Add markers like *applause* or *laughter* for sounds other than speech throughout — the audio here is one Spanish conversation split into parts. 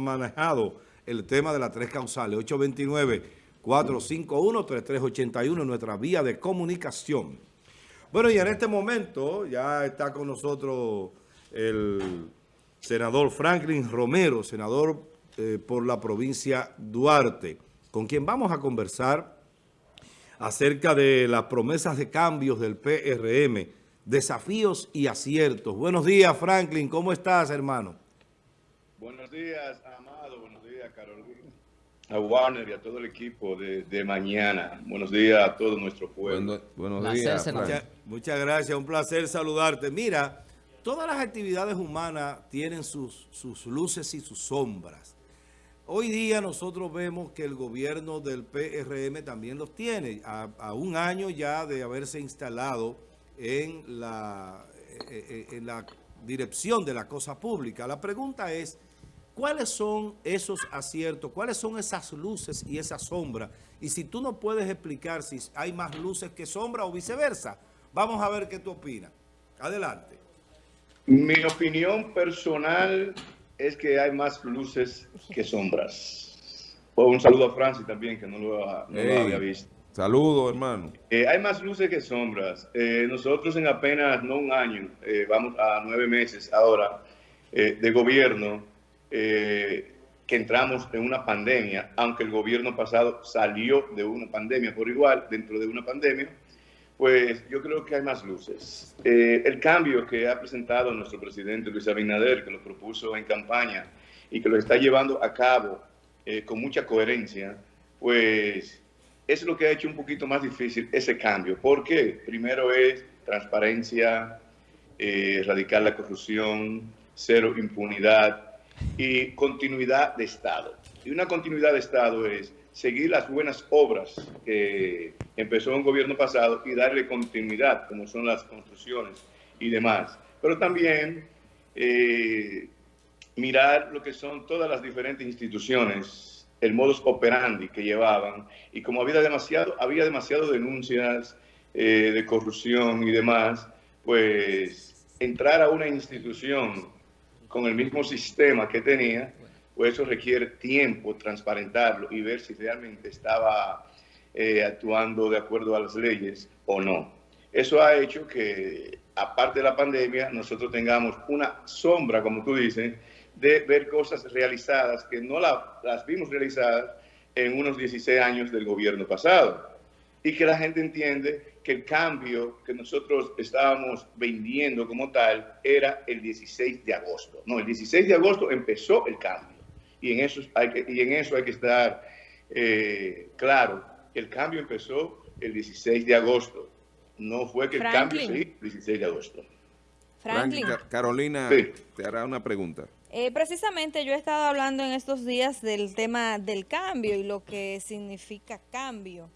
manejado el tema de las tres causales. 829-451-3381 nuestra vía de comunicación. Bueno, y en este momento ya está con nosotros el senador Franklin Romero, senador eh, por la provincia Duarte, con quien vamos a conversar acerca de las promesas de cambios del PRM, desafíos y aciertos. Buenos días, Franklin. ¿Cómo estás, hermano? Buenos días, Amado. Buenos días, Carolina. A Warner y a todo el equipo de, mañana. Buenos días a todo nuestro pueblo. buenos días. Muchas, gracias. Un placer saludarte. Mira, todas las actividades humanas tienen sus, sus luces y sus sombras. Hoy día nosotros vemos que el gobierno del PRM también los tiene, a, a un año ya de haberse instalado en la, eh, eh, en la dirección de la cosa pública. La pregunta es, ¿Cuáles son esos aciertos? ¿Cuáles son esas luces y esas sombras? Y si tú no puedes explicar si hay más luces que sombras o viceversa, vamos a ver qué tú opinas. Adelante. Mi opinión personal es que hay más luces que sombras. un saludo a Francis también, que no lo, había visto. Saludo, hermano. Eh, hay más luces que sombras. Eh, nosotros en apenas, no un año, eh, vamos a nueve meses ahora de gobierno, eh, que entramos en una pandemia, aunque el gobierno pasado salió de una pandemia por igual, dentro de una pandemia, pues yo creo que hay más luces. Eh, el cambio que ha presentado nuestro presidente Luis Abinader, que lo propuso en campaña y que lo está llevando a cabo eh, con mucha coherencia, pues es lo que ha hecho un poquito más difícil ese cambio. ¿Por qué? Primero es transparencia, erradicar la corrupción, cero impunidad, y continuidad de Estado. Y una continuidad de Estado es seguir las buenas obras que empezó un gobierno pasado y darle continuidad, como son las construcciones y demás. Pero también eh, mirar lo que son todas las diferentes instituciones, el modus operandi que llevaban, y como había demasiado, había demasiado denuncias eh, de corrupción y demás, pues entrar a una institución con el mismo sistema que tenía, pues eso requiere tiempo, transparentarlo y ver si realmente estaba eh, actuando de acuerdo a las leyes o no. Eso ha hecho que, aparte de la pandemia, nosotros tengamos una sombra, como tú dices, de ver cosas realizadas que no las vimos realizadas en unos 16 años del gobierno pasado. Y que la gente entiende que el cambio que nosotros estábamos vendiendo como tal era el 16 de agosto. No, el 16 de agosto empezó el cambio. Y en eso hay que, y en eso hay que estar eh, claro. El cambio empezó el 16 de agosto. No fue que el cambio se hizo el 16 de agosto. Franklin. Carolina te hará una pregunta. Eh, precisamente yo he estado hablando en estos días del tema del cambio y lo que significa cambio.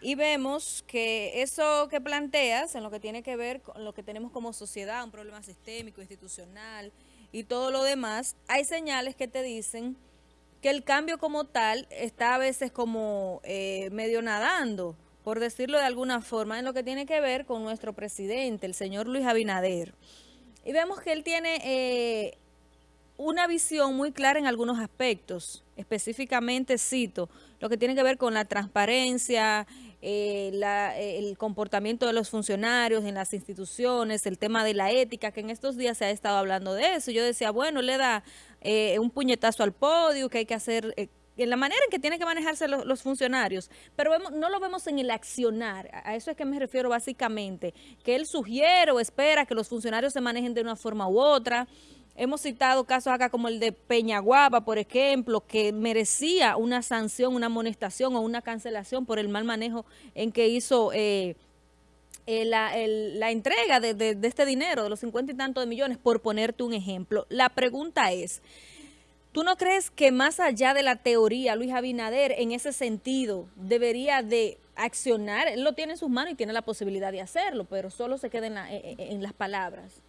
Y vemos que eso que planteas, en lo que tiene que ver con lo que tenemos como sociedad, un problema sistémico, institucional y todo lo demás, hay señales que te dicen que el cambio como tal está a veces como eh, medio nadando, por decirlo de alguna forma, en lo que tiene que ver con nuestro presidente, el señor Luis Abinader. Y vemos que él tiene eh, una visión muy clara en algunos aspectos, específicamente cito, lo que tiene que ver con la transparencia, eh, eh, el comportamiento de los funcionarios en las instituciones, el tema de la ética, que en estos días se ha estado hablando de eso. Yo decía, bueno, le da eh, un puñetazo al podio, que hay que hacer... en la manera en que tienen que manejarse los, funcionarios, pero no lo vemos en el accionar, a eso es que me refiero básicamente, que él sugiere o espera que los funcionarios se manejen de una forma u otra, Hemos citado casos acá como el de Peñaguaba, por ejemplo, que merecía una sanción, una amonestación o una cancelación por el mal manejo en que hizo eh, eh, la, entrega de, este dinero, de los cincuenta y tantos de millones, por ponerte un ejemplo. La pregunta es, ¿tú no crees que más allá de la teoría, Luis Abinader, en ese sentido, debería de accionar? Él lo tiene en sus manos y tiene la posibilidad de hacerlo, pero solo se queda en las palabras.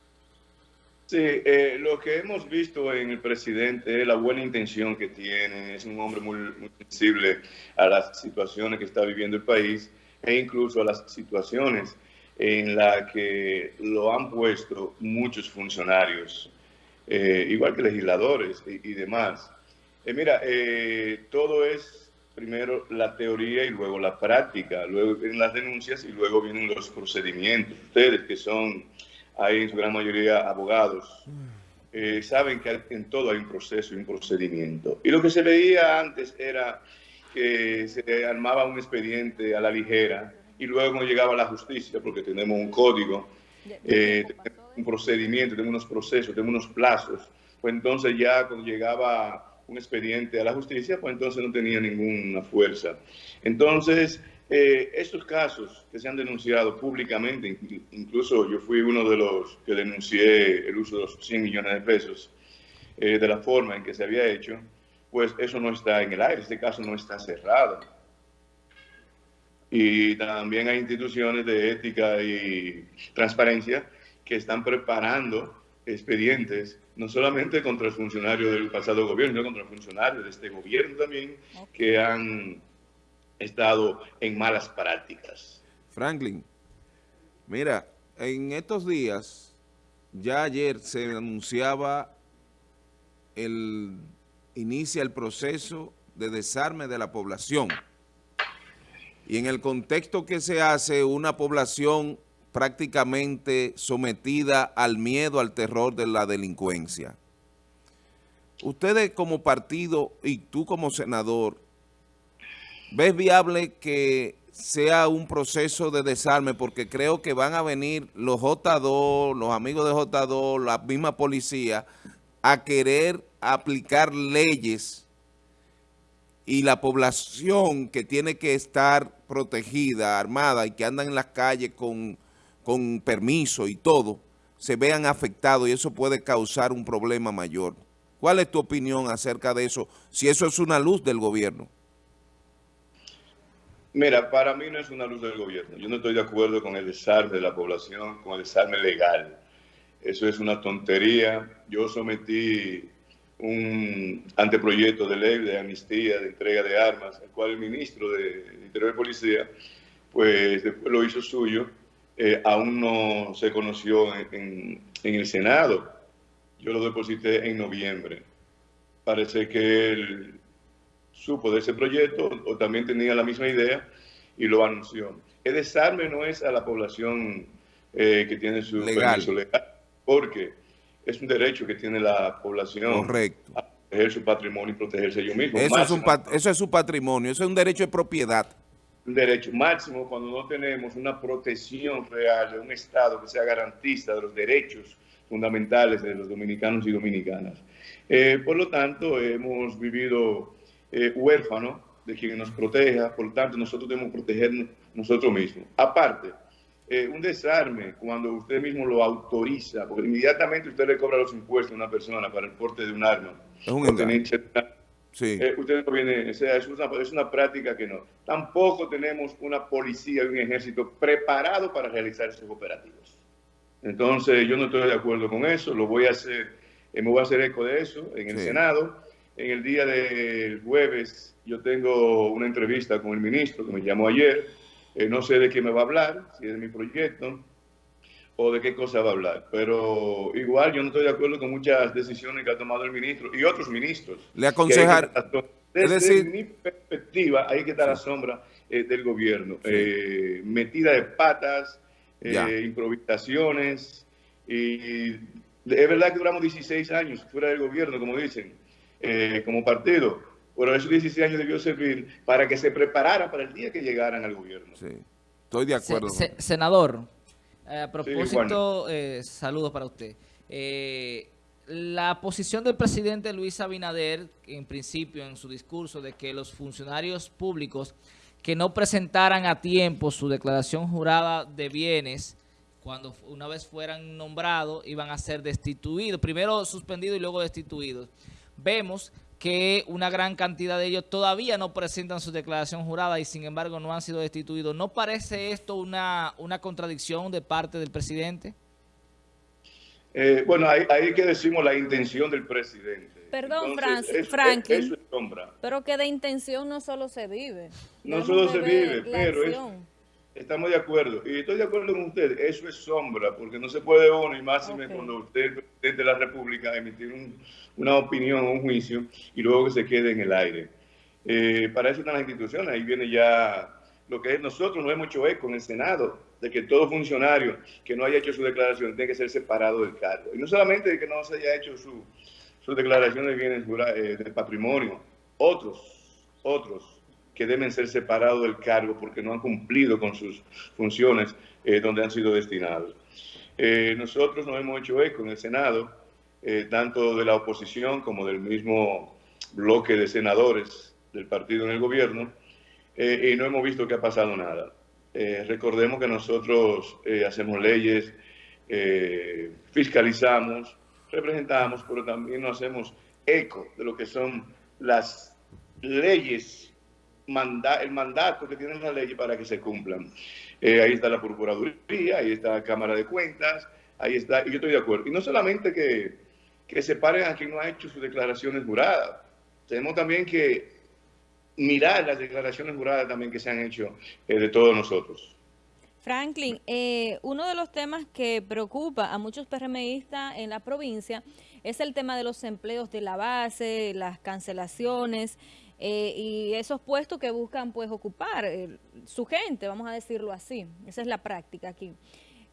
Sí, eh, lo que hemos visto en el presidente es la buena intención que tiene, es un hombre muy, sensible a las situaciones que está viviendo el país e incluso a las situaciones en las que lo han puesto muchos funcionarios, eh, igual que legisladores y, demás. Eh, mira, eh, todo es primero la teoría y luego la práctica, luego vienen las denuncias y luego vienen los procedimientos. Ustedes que son, hay en su gran mayoría abogados, eh, saben que en todo hay un proceso y un procedimiento. Y lo que se veía antes era que se armaba un expediente a la ligera y luego llegaba a la justicia porque tenemos un código, eh, un procedimiento, tenemos unos procesos, tenemos unos plazos. Pues entonces ya cuando llegaba un expediente a la justicia, pues entonces no tenía ninguna fuerza. Entonces, eh, estos casos que se han denunciado públicamente, incluso yo fui uno de los que denuncié el uso de los 100 millones de pesos, eh, de la forma en que se había hecho, pues eso no está en el aire, este caso no está cerrado. Y también hay instituciones de ética y transparencia que están preparando expedientes, no solamente contra el funcionario del pasado gobierno, sino contra funcionarios de este gobierno también, que han estado en malas prácticas. Franklin, mira, en estos días, ya ayer se anunciaba el inicia el proceso de desarme de la población. Y en el contexto que se hace, una población prácticamente sometida al miedo, al terror de la delincuencia. Ustedes como partido y tú como senador, ¿ves viable que sea un proceso de desarme? Porque creo que van a venir los J2, los amigos de J2, la misma policía, a querer aplicar leyes y la población que tiene que estar protegida, armada y que andan en las calles con con permiso y todo, se vean afectados y eso puede causar un problema mayor. ¿Cuál es tu opinión acerca de eso? Si eso es una luz del gobierno. Mira, para mí no es una luz del gobierno. Yo no estoy de acuerdo con el desarme de la población, con el desarme legal. Eso es una tontería. Yo sometí un anteproyecto de ley de amnistía, de entrega de armas, el cual el ministro de Interior y Policía, pues lo hizo suyo eh, aún no se conoció en, el Senado. Yo lo deposité en noviembre. Parece que él supo de ese proyecto o también tenía la misma idea y lo anunció. El desarme no es a la población eh, que tiene su permiso legal, porque es un derecho que tiene la población Correcto. a proteger su patrimonio y protegerse ellos mismos. Eso es, un eso es su patrimonio, eso es un derecho de propiedad derecho máximo cuando no tenemos una protección real de un Estado que sea garantista de los derechos fundamentales de los dominicanos y dominicanas. Eh, por lo tanto, hemos vivido eh, huérfanos de quien nos proteja, por lo tanto, nosotros debemos protegernos nosotros mismos. Aparte, eh, un desarme, cuando usted mismo lo autoriza, porque inmediatamente usted le cobra los impuestos a una persona para el porte de un arma, es un Sí. Eh, usted no viene, o sea, es una, es una práctica que no. Tampoco tenemos una policía y un ejército preparado para realizar esos operativos. Entonces, yo no estoy de acuerdo con eso, lo voy a hacer, eh, me voy a hacer eco de eso en el Senado. En el día del jueves yo tengo una entrevista con el ministro que me llamó ayer, eh, no sé de qué me va a hablar, si es de mi proyecto, o de qué cosa va a hablar. Pero igual yo no estoy de acuerdo con muchas decisiones que ha tomado el ministro y otros ministros. Le aconsejar... Desde decir, mi perspectiva, hay que estar a la sombra eh, del gobierno. Eh, metida de patas, eh, improvisaciones. Y es verdad que duramos 16 años fuera del gobierno, como dicen, como partido. Pero esos 16 años debió servir para que se preparara para el día que llegaran al gobierno. Sí, estoy de acuerdo. senador, eh, a propósito, eh, saludos para usted. Eh, la posición del presidente Luis Abinader, en principio en su discurso, de que los funcionarios públicos que no presentaran a tiempo su declaración jurada de bienes, cuando una vez fueran nombrados, iban a ser destituidos, primero suspendidos y luego destituidos. Vemos que una gran cantidad de ellos todavía no presentan su declaración jurada y sin embargo no han sido destituidos. ¿No parece esto una, una contradicción de parte del presidente? Eh, bueno, ahí, ahí, que decimos la intención del presidente. Perdón, Franklin, pero que de intención no solo se vive. No solo se vive, pero estamos de acuerdo. Y estoy de acuerdo con usted, eso es sombra, porque no se puede uno, y más cuando usted es presidente de la República, emitir una opinión o un juicio y luego que se quede en el aire. Eh, para eso están las instituciones, ahí viene ya lo que es nosotros no hemos hecho eco en el Senado, de que todo funcionario que no haya hecho su declaración tiene que ser separado del cargo. Y no solamente de que no se haya hecho su, su declaración de bienes eh, de patrimonio, otros, otros que deben ser separados del cargo porque no han cumplido con sus funciones eh, donde han sido destinados. Eh, nosotros nos hemos hecho eco en el Senado, tanto de la oposición como del mismo bloque de senadores del partido en el gobierno, y no hemos visto que ha pasado nada. recordemos que nosotros hacemos leyes, fiscalizamos, representamos, pero también nos hacemos eco de lo que son las leyes, el mandato que tienen las leyes para que se cumplan. Eh, ahí está la Procuraduría, ahí está la Cámara de Cuentas, ahí está, y yo estoy de acuerdo. Y no solamente que, que separen a quien no ha hecho sus declaraciones juradas, tenemos también que mirar las declaraciones juradas también que se han hecho eh, de todos nosotros. Franklin, eh, uno de los temas que preocupa a muchos PRMistas en la provincia es el tema de los empleos de la base, las cancelaciones eh, y esos puestos que buscan pues ocupar eh, su gente, vamos a decirlo así. Esa es la práctica aquí.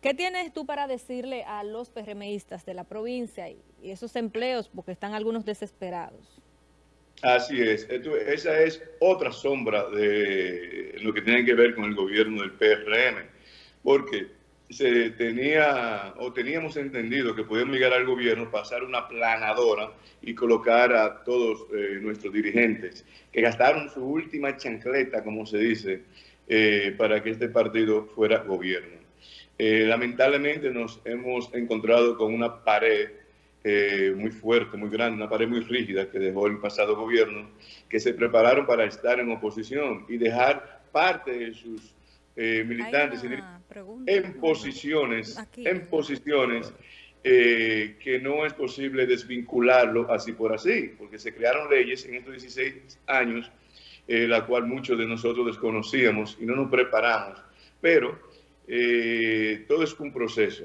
¿Qué tienes tú para decirle a los PRMistas de la provincia y, esos empleos, porque están algunos desesperados? Así es, esa es otra sombra de lo que tiene que ver con el gobierno del PRM porque se tenía o teníamos entendido que podíamos llegar al gobierno, pasar una planadora y colocar a todos eh, nuestros dirigentes que gastaron su última chancleta, como se dice, eh, para que este partido fuera gobierno. Eh, lamentablemente nos hemos encontrado con una pared muy fuerte, muy grande, una pared muy rígida que dejó el pasado gobierno, que se prepararon para estar en oposición y dejar parte de sus eh, militantes en posiciones, en posiciones eh, que no es posible desvincularlo así por así, porque se crearon leyes en estos 16 años, eh, la cual muchos de nosotros desconocíamos y no nos preparamos, pero todo es un proceso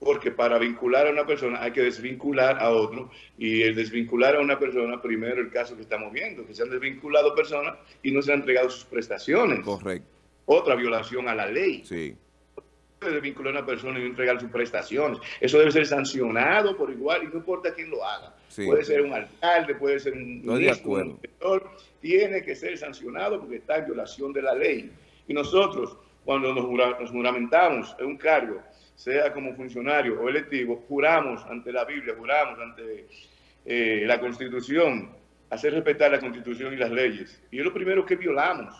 porque para vincular a una persona hay que desvincular a otro y el desvincular a una persona, primero el caso que estamos viendo, que se han desvinculado personas y no se han entregado sus prestaciones. Correcto otra violación a la ley. Sí. Puede vincular a una persona y entregar sus prestaciones. Eso debe ser sancionado por igual y no importa quién lo haga. Puede ser un alcalde, puede ser un no ministro, un tiene que ser sancionado porque está en violación de la ley. Y nosotros, cuando nos, juramentamos en un cargo, sea como funcionario o electivo, juramos ante la Biblia, juramos ante eh, la Constitución, hacer respetar la Constitución y las leyes. Y es lo primero que violamos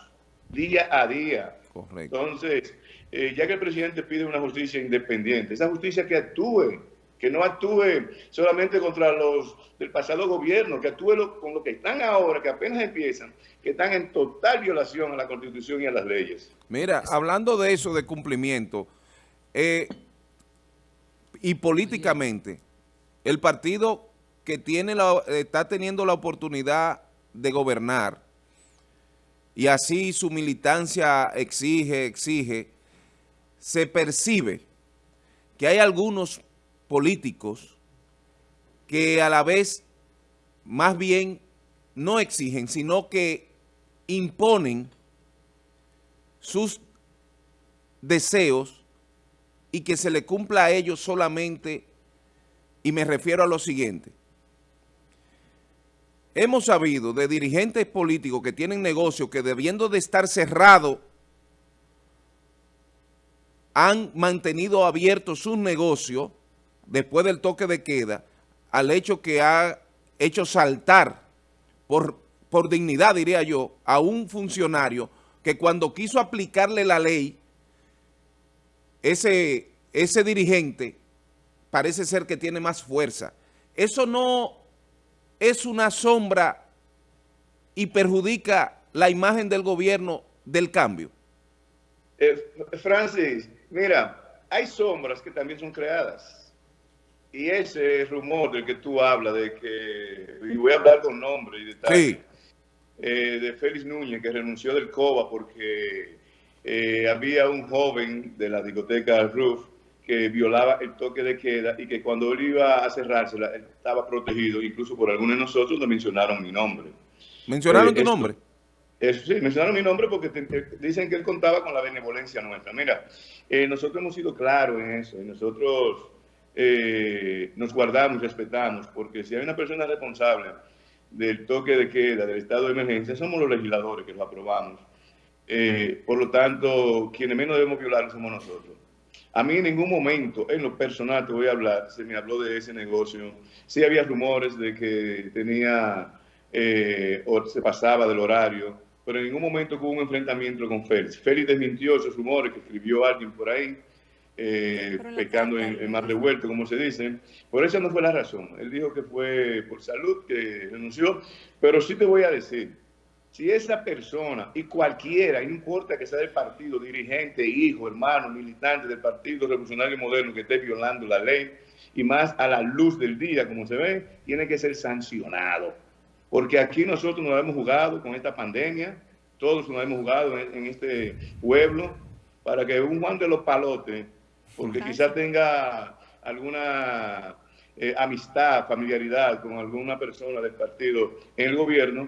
día a día. Entonces, eh, ya que el presidente pide una justicia independiente, esa justicia que actúe, que no actúe solamente contra los del pasado gobierno, que actúe con los que están ahora, que apenas empiezan, que están en total violación a la Constitución y a las leyes. Mira, hablando de eso, de cumplimiento, eh, y políticamente, el partido que tiene la, está teniendo la oportunidad de gobernar, y así su militancia exige, exige, se percibe que hay algunos políticos que a la vez más bien no exigen, sino que imponen sus deseos y que se le cumpla a ellos solamente, y me refiero a lo siguiente, Hemos sabido de dirigentes políticos que tienen negocios que debiendo de estar cerrados, han mantenido abiertos sus negocios después del toque de queda, al hecho que ha hecho saltar por, por dignidad, diría yo, a un funcionario que cuando quiso aplicarle la ley, ese, ese dirigente parece ser que tiene más fuerza. Eso no es una sombra y perjudica la imagen del gobierno del cambio? Eh, Francis, mira, hay sombras que también son creadas. Y ese rumor del que tú hablas, de que, y voy a hablar con nombre y detalle, eh, de Félix Núñez, que renunció del COBA porque eh, había un joven de la discoteca Roof que violaba el toque de queda y que cuando él iba a cerrársela, él estaba protegido, incluso por algunos de nosotros le mencionaron mi nombre. ¿Mencionaron tu nombre? Eso, sí, mencionaron mi nombre porque dicen que él contaba con la benevolencia nuestra. Mira, nosotros hemos sido claros en eso y nosotros nos guardamos, respetamos, porque si hay una persona responsable del toque de queda, del estado de emergencia, somos los legisladores que lo aprobamos. Eh, por lo tanto, quienes menos debemos violar somos nosotros. A mí en ningún momento, en lo personal te voy a hablar, se me habló de ese negocio. Sí había rumores de que tenía eh, o se pasaba del horario, pero en ningún momento hubo un enfrentamiento con Félix. Félix desmintió esos rumores que escribió alguien por ahí, eh, pecando en, en, más revuelto, como se dice. Por eso no fue la razón. Él dijo que fue por salud que renunció, pero sí te voy a decir, si esa persona y cualquiera, no importa que sea del partido, dirigente, hijo, hermano, militante del Partido Revolucionario Moderno que esté violando la ley, y más a la luz del día, como se ve, tiene que ser sancionado. Porque aquí nosotros nos hemos jugado con esta pandemia, todos nos hemos jugado en este pueblo, para que un Juan de los Palotes porque quizás tenga alguna eh, amistad, familiaridad con alguna persona del partido en el gobierno,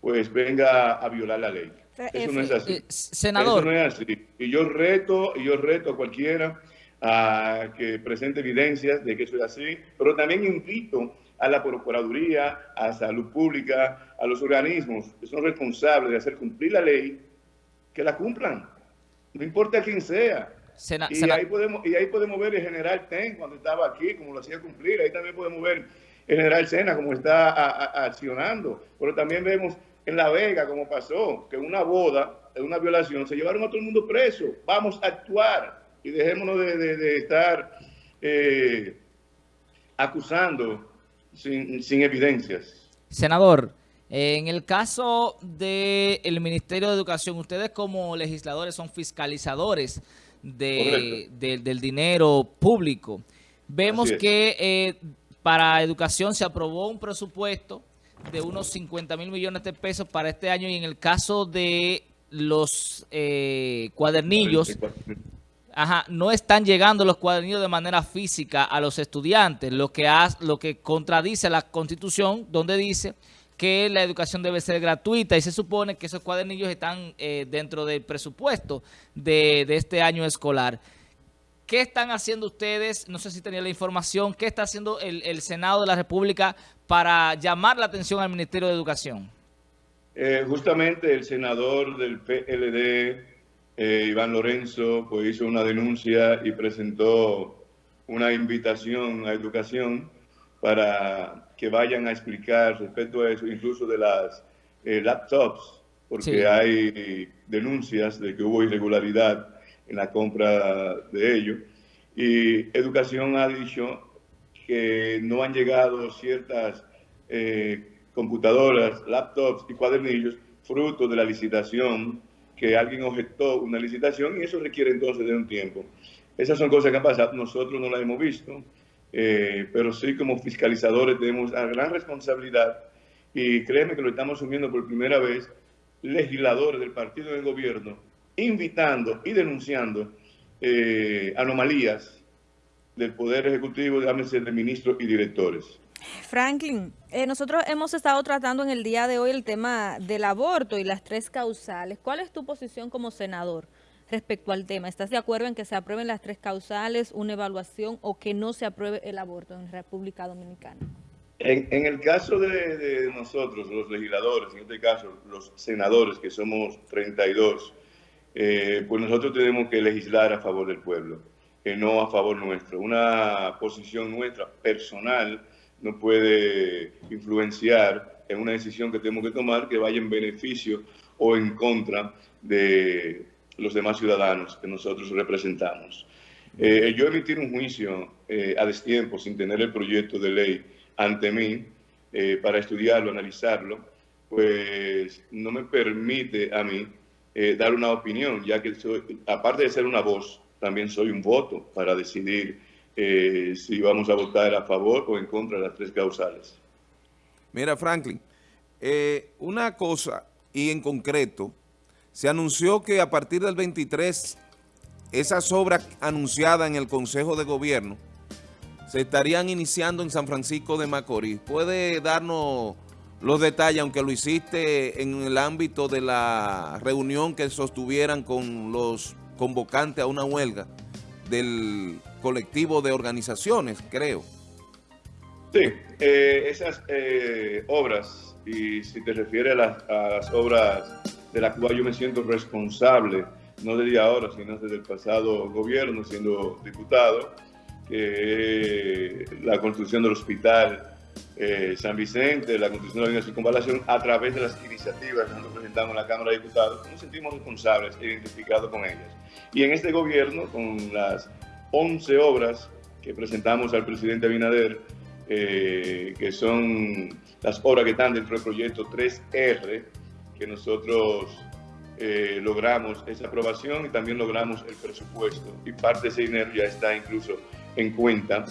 pues venga a violar la ley. Eso no es así. Eh, senador. Eso no es así. Y yo reto, y yo reto a cualquiera a que presente evidencias de que eso es así, pero también invito a la Procuraduría, a Salud Pública, a los organismos que son responsables de hacer cumplir la ley, que la cumplan. No importa quién sea y, ahí podemos, y ahí podemos ver el general Ten cuando estaba aquí, como lo hacía cumplir. Ahí también podemos ver el general Sena como está accionando. Pero también vemos en La Vega como pasó, que una boda, en una violación, se llevaron a todo el mundo preso. Vamos a actuar y dejémonos de, estar eh, acusando sin, sin evidencias. Senador, en el caso del Ministerio de Educación, ustedes como legisladores son fiscalizadores de, del dinero público. Vemos que eh, para educación se aprobó un presupuesto de unos 50 mil millones de pesos para este año y en el caso de los eh, cuadernillos, ajá, no están llegando los cuadernillos de manera física a los estudiantes, lo que, lo que contradice la Constitución donde dice que la educación debe ser gratuita y se supone que esos cuadernillos están eh, dentro del presupuesto de, este año escolar. ¿Qué están haciendo ustedes? No sé si tenía la información. ¿Qué está haciendo el, Senado de la República para llamar la atención al Ministerio de Educación? Eh, justamente el senador del PLD, eh, Iván Lorenzo, pues hizo una denuncia y presentó una invitación a educación para que vayan a explicar respecto a eso, incluso de las eh, laptops, porque hay denuncias de que hubo irregularidad en la compra de ellos. Y Educación ha dicho que no han llegado ciertas eh, computadoras, laptops y cuadernillos fruto de la licitación, que alguien objetó una licitación y eso requiere entonces de un tiempo. Esas son cosas que han pasado, nosotros no las hemos visto. Eh, pero sí como fiscalizadores tenemos una gran responsabilidad y créeme que lo estamos asumiendo por primera vez legisladores del partido del gobierno, invitando y denunciando eh, anomalías del Poder Ejecutivo, llámese de ministros y directores. Franklin, eh, nosotros hemos estado tratando en el día de hoy el tema del aborto y las tres causales. ¿Cuál es tu posición como senador? respecto al tema. ¿Estás de acuerdo en que se aprueben las tres causales, una evaluación o que no se apruebe el aborto en República Dominicana? En, el caso de, nosotros, los legisladores, en este caso los senadores, que somos 32, eh, pues nosotros tenemos que legislar a favor del pueblo, que no a favor nuestro. Una posición nuestra personal no puede influenciar en una decisión que tenemos que tomar que vaya en beneficio o en contra de los demás ciudadanos que nosotros representamos. Eh, yo emitir un juicio eh, a destiempo sin tener el proyecto de ley ante mí eh, para estudiarlo, analizarlo, pues no me permite a mí dar una opinión, ya que aparte de ser una voz, también soy un voto para decidir si vamos a votar a favor o en contra de las tres causales. Mira, Franklin, una cosa, y en concreto, se anunció que a partir del 23, esas obras anunciadas en el Consejo de Gobierno se estarían iniciando en San Francisco de Macorís. ¿Puede darnos los detalles, aunque lo hiciste en el ámbito de la reunión que sostuvieran con los convocantes a una huelga del colectivo de organizaciones, creo? Sí, eh, esas eh, obras, y si te refieres a las, a las obras de las cuales yo me siento responsable, no desde ahora, sino desde el pasado gobierno, siendo diputado, que la construcción del hospital eh, San Vicente, la construcción de la circunvalación, a través de las iniciativas que nosotros presentamos en la Cámara de Diputados, nos sentimos responsables e identificados con ellas. Y en este gobierno, con las 11 obras que presentamos al presidente Abinader, eh, que son las obras que están dentro del proyecto 3R, que nosotros eh, logramos esa aprobación y también logramos el presupuesto. Y parte de ese dinero ya está incluso en cuenta.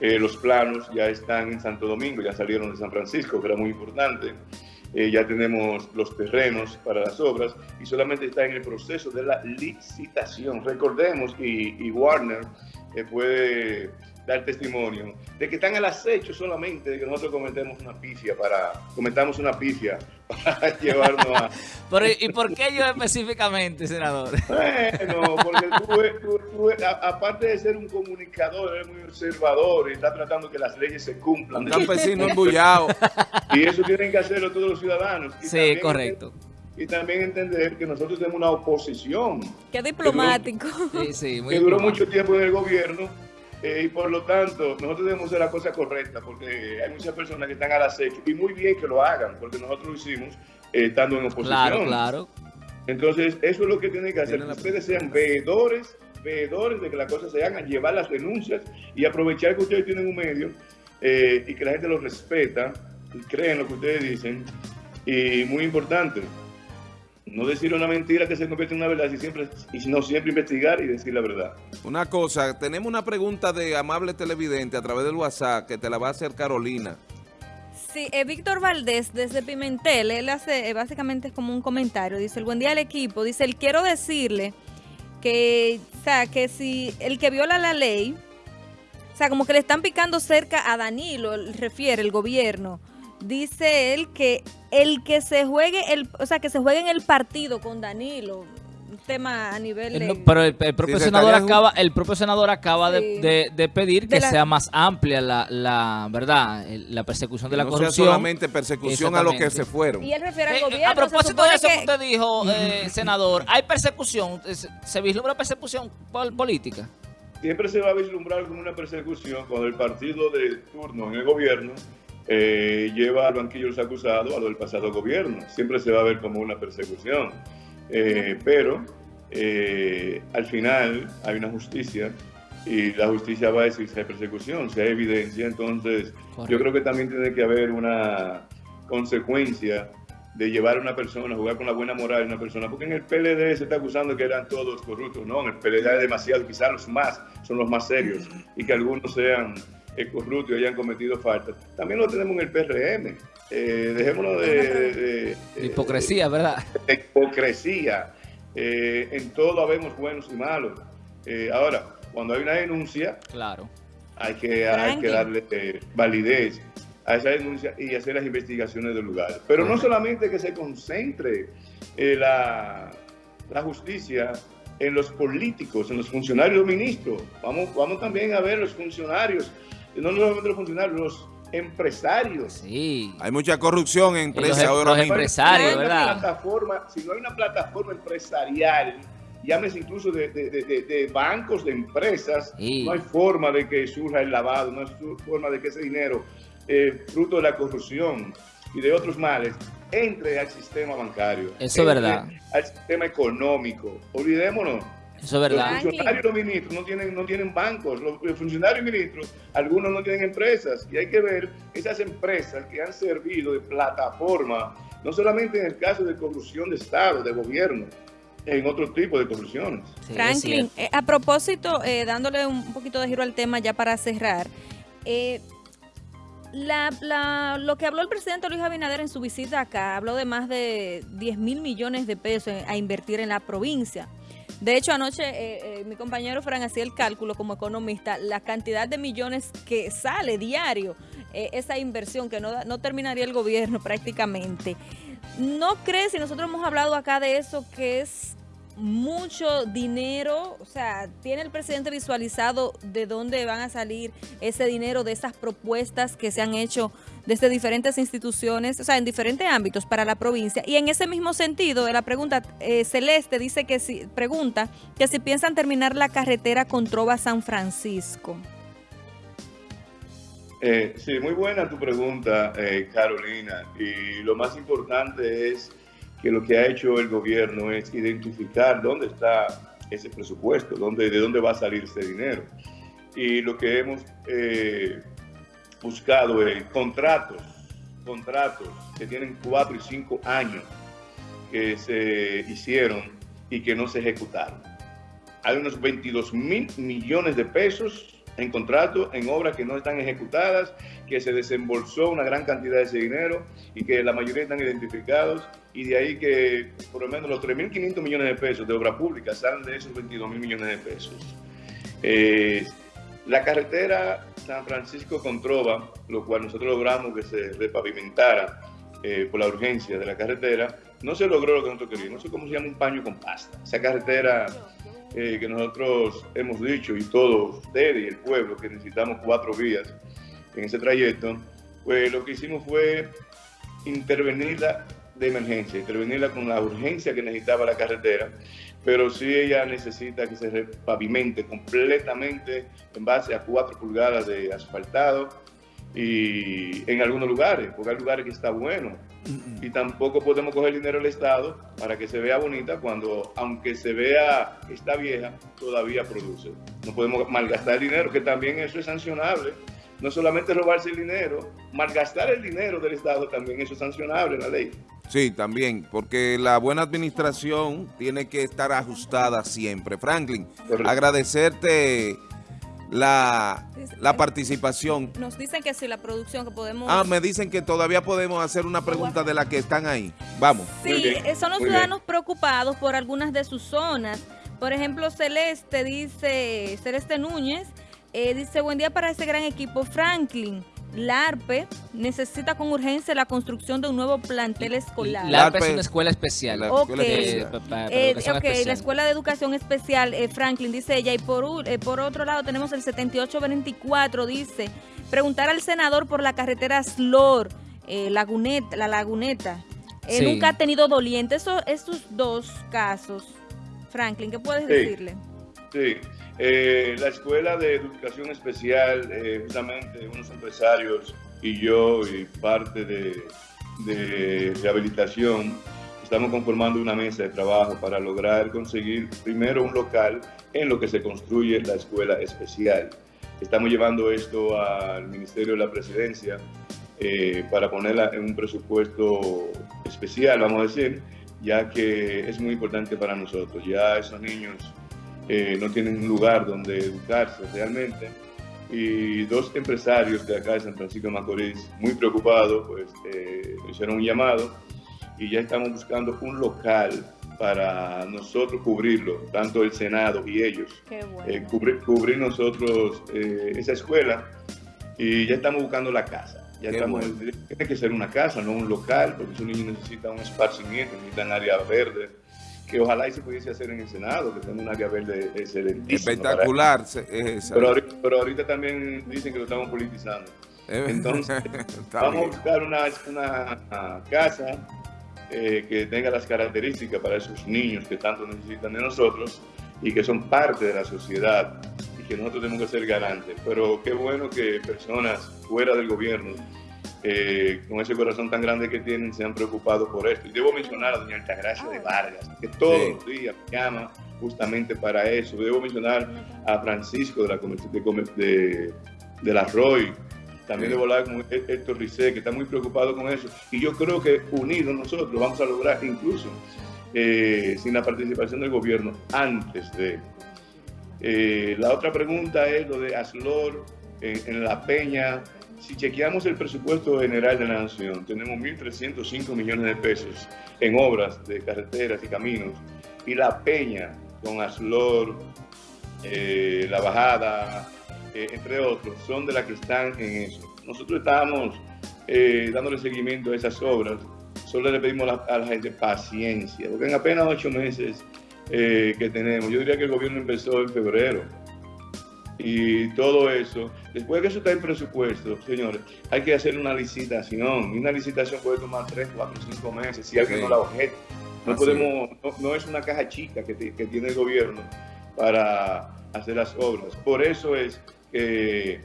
Eh, los planos ya están en Santo Domingo, ya salieron de San Francisco, que era muy importante. Eh, ya tenemos los terrenos para las obras y solamente está en el proceso de la licitación. Recordemos, y, y Warner puede dar testimonio de que están al acecho solamente de que nosotros cometemos una pifia para cometamos una pifia *laughs* para llevarnos a *laughs* ¿y por qué yo específicamente senador? *laughs* bueno porque tú, aparte de ser un comunicador eres muy observador y está tratando que las leyes se cumplan un campesino embullado y eso tienen que hacerlo todos los ciudadanos sí correcto y también entender que nosotros tenemos una oposición. Qué diplomático. Que sí, muy que duró mucho tiempo en el gobierno eh, y por lo tanto, nosotros debemos hacer la cosa correcta porque hay muchas personas que están al acecho y muy bien que lo hagan porque nosotros lo hicimos eh, estando en oposición. Claro, claro. Entonces, eso es lo que tienen que hacer. Que ustedes sean veedores, veedores de que las cosas se hagan, llevar las denuncias y aprovechar que ustedes tienen un medio eh, y que la gente los respeta y creen lo que ustedes dicen. Y muy importante, no decir una mentira que se convierte en una verdad, y, siempre, y no siempre investigar y decir la verdad. Una cosa, tenemos una pregunta de amable televidente a través del WhatsApp que te la va a hacer Carolina. Sí, eh, Víctor Valdés desde Pimentel, él hace, eh, básicamente es como un comentario, dice, el buen día al equipo, dice, él quiero decirle que, o sea, que si el que viola la ley, o sea, como que le están picando cerca a Danilo, refiere el gobierno, dice él que el que se juegue, el, o sea, que se juegue en el partido con Danilo, un tema a nivel de... pero el, propio senador acaba, el propio senador acaba de, pedir que sea más amplia la, la verdad, la persecución de la corrupción. Sea solamente persecución a los que se fueron. Y él refiere al eh, gobierno. A propósito de eso que, usted dijo, *laughs* eh, senador, ¿hay persecución? ¿Se vislumbra persecución política? Siempre se va a vislumbrar como una persecución cuando el partido de turno en el gobierno eh, lleva al banquillo los acusados a lo del pasado gobierno. Siempre se va a ver como una persecución. Eh, pero eh, al final hay una justicia y la justicia va a decir si hay persecución, si hay evidencia. Entonces, yo creo que también tiene que haber una consecuencia de llevar a una persona, jugar con la buena moral de una persona, porque en el PLD se está acusando que eran todos corruptos, no, en el PLD hay demasiado, quizás los más son los más serios, y que algunos sean corruptos y hayan cometido faltas. También lo tenemos en el PRM. Eh, dejémonos de, hipocresía, ¿verdad? De *laughs* hipocresía. Eh, en todo habemos buenos y malos. Eh, ahora, cuando hay una denuncia, claro. hay, que, hay que darle eh, validez a esa denuncia y hacer las investigaciones del lugar. Pero no solamente que se concentre la, la justicia en los políticos, en los funcionarios ministros. Vamos, vamos también a ver los funcionarios no solamente los funcionarios, los empresarios. Sí. Hay mucha corrupción en empresas ahora mismo. empresarios, ¿verdad? Plataforma, si no hay una plataforma empresarial, llámese incluso de, bancos, de empresas, no hay forma de que surja el lavado, no hay forma de que ese dinero, eh, fruto de la corrupción y de otros males, entre al sistema bancario. Eso es verdad. Al sistema económico. Olvidémonos eso es verdad. Los funcionarios los ministros no tienen, no tienen bancos, los, funcionarios y ministros, algunos no tienen empresas. Y hay que ver esas empresas que han servido de plataforma, no solamente en el caso de corrupción de Estado, de gobierno, en otro tipo de corrupciones. Franklin, eh, a propósito, eh, dándole un poquito de giro al tema ya para cerrar, eh, la, lo que habló el presidente Luis Abinader en su visita acá, habló de más de 10 mil millones de pesos a invertir en la provincia. De hecho, anoche eh, eh, mi compañero Fran hacía el cálculo como economista, la cantidad de millones que sale diario, eh, esa inversión que no, no terminaría el gobierno prácticamente. ¿No crees, si nosotros hemos hablado acá de eso, que es mucho dinero, o sea, ¿tiene el presidente visualizado de dónde van a salir ese dinero de esas propuestas que se han hecho desde diferentes instituciones, o sea, en diferentes ámbitos para la provincia? Y en ese mismo sentido, la pregunta, eh, Celeste dice que si, pregunta que si piensan terminar la carretera con Trova San Francisco. Eh, sí, muy buena tu pregunta, eh, Carolina. Y lo más importante es que lo que ha hecho el gobierno es identificar dónde está ese presupuesto, dónde, de dónde va a salir ese dinero. Y lo que hemos eh, buscado es contratos, contratos que tienen cuatro y cinco años que se hicieron y que no se ejecutaron. Hay unos 22 mil millones de pesos en contrato, en obras que no están ejecutadas, que se desembolsó una gran cantidad de ese dinero y que la mayoría están identificados y de ahí que por lo menos los 3.500 millones de pesos de obra pública salen de esos 22.000 millones de pesos. Eh, la carretera San Francisco con Trova, lo cual nosotros logramos que se repavimentara eh, por la urgencia de la carretera, no se logró lo que nosotros queríamos. No sé cómo se llama un paño con pasta. Esa carretera eh, que nosotros hemos dicho y todos ustedes y el pueblo que necesitamos cuatro vías en ese trayecto, pues lo que hicimos fue intervenirla de emergencia, intervenirla con la urgencia que necesitaba la carretera, pero sí ella necesita que se repavimente completamente en base a cuatro pulgadas de asfaltado y en algunos lugares, porque hay lugares que está bueno, y tampoco podemos coger dinero del Estado para que se vea bonita cuando, aunque se vea está vieja, todavía produce. No podemos malgastar el dinero, que también eso es sancionable. No solamente robarse el dinero, malgastar el dinero del Estado también eso es sancionable en la ley. Sí, también, porque la buena administración tiene que estar ajustada siempre. Franklin, agradecerte la, la participación. Nos dicen que si la producción que podemos... Ah, me dicen que todavía podemos hacer una pregunta de la que están ahí. Vamos. Sí, eh, son los ciudadanos preocupados por algunas de sus zonas. Por ejemplo, Celeste dice, Celeste Núñez, eh, dice, buen día para ese gran equipo. Franklin, la ARPE necesita con urgencia la construcción de un nuevo plantel escolar. La ARPE es una escuela especial. ok, eh, la Escuela de Educación Especial, eh, Franklin, dice ella. Y por, eh, por otro lado tenemos el 7824, dice, preguntar al senador por la carretera Slor, Laguneta, la Laguneta. Nunca ha tenido doliente. Eso, esos dos casos, Franklin, ¿qué puedes decirle? Sí. Eh, la Escuela de Educación Especial, eh, justamente unos empresarios y yo y parte de, de, rehabilitación, estamos conformando una mesa de trabajo para lograr conseguir primero un local en lo que se construye la Escuela Especial. Estamos llevando esto al Ministerio de la Presidencia eh, para ponerla en un presupuesto especial, vamos a decir, ya que es muy importante para nosotros. Ya esos niños eh, no tienen un lugar donde educarse realmente. Y dos empresarios de acá de San Francisco de Macorís, muy preocupados, pues eh, hicieron un llamado y ya estamos buscando un local para nosotros cubrirlo, tanto el Senado y ellos, eh, cubrir, nosotros esa escuela y ya estamos buscando la casa. Ya estamos, Tiene que ser una casa, no un local, porque esos niños necesitan un esparcimiento, necesitan área verde, que ojalá y se pudiese hacer en el Senado, que tenga un área verde excelentísima. Espectacular. Pero, ahorita también dicen que lo estamos politizando. Entonces, *laughs* vamos a buscar una, una casa eh, que tenga las características para esos niños que tanto necesitan de nosotros y que son parte de la sociedad y que nosotros tenemos que ser garantes. Pero qué bueno que personas fuera del gobierno eh, con ese corazón tan grande que tienen, se han preocupado por esto. Y debo mencionar a doña Altagracia de Vargas, que todos los días llama justamente para eso. Debo mencionar a Francisco de la de, de, la Roy, también debo hablar con Héctor Ricé, que está muy preocupado con eso. Y yo creo que unidos nosotros vamos a lograr, incluso eh, sin la participación del gobierno, antes de... Eh, la otra pregunta es lo de Aslor en, en La Peña, si chequeamos el presupuesto general de la Nación, tenemos 1.305 millones de pesos en obras de carreteras y caminos, y La Peña, con Aslor, eh, La Bajada, eh, entre otros, son de las que están en eso. Nosotros estamos eh, dándole seguimiento a esas obras, solo le pedimos a la, gente paciencia, porque en apenas ocho meses que tenemos, yo diría que el gobierno empezó en febrero, y todo eso. Después de que eso está en presupuesto, señores, hay que hacer una licitación. Y una licitación puede tomar 3, 4, 5 meses si alguien no la objeta. No, podemos, no, es una caja chica que, que, tiene el gobierno para hacer las obras. Por eso es que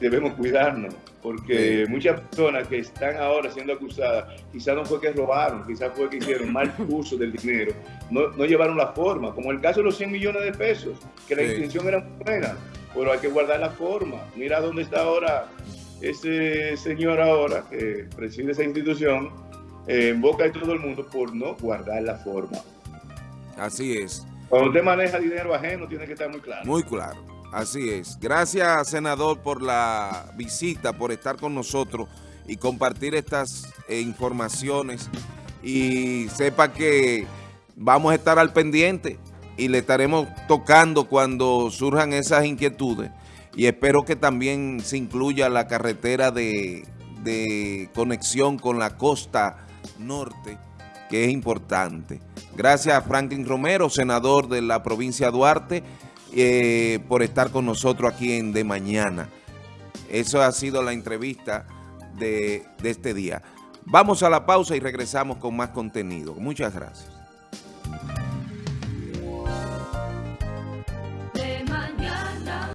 debemos cuidarnos, porque muchas personas que están ahora siendo acusadas, quizás no fue que robaron, quizás fue que hicieron mal *laughs* uso del dinero, no, no, llevaron la forma, como el caso de los 100 millones de pesos, que la intención era buena, pero hay que guardar la forma. Mira dónde está ahora ese señor ahora que preside esa institución, eh, en boca de todo el mundo por no guardar la forma. Así es. Cuando usted maneja dinero ajeno, tiene que estar muy claro. Muy claro. Así es. Gracias, senador, por la visita, por estar con nosotros y compartir estas eh, informaciones. Y sepa que vamos a estar al pendiente y le estaremos tocando cuando surjan esas inquietudes y espero que también se incluya la carretera de, conexión con la costa norte, que es importante. Gracias a Franklin Romero, senador de la provincia de Duarte, eh, por estar con nosotros aquí en De Mañana. Eso ha sido la entrevista de, de este día. Vamos a la pausa y regresamos con más contenido. Muchas gracias.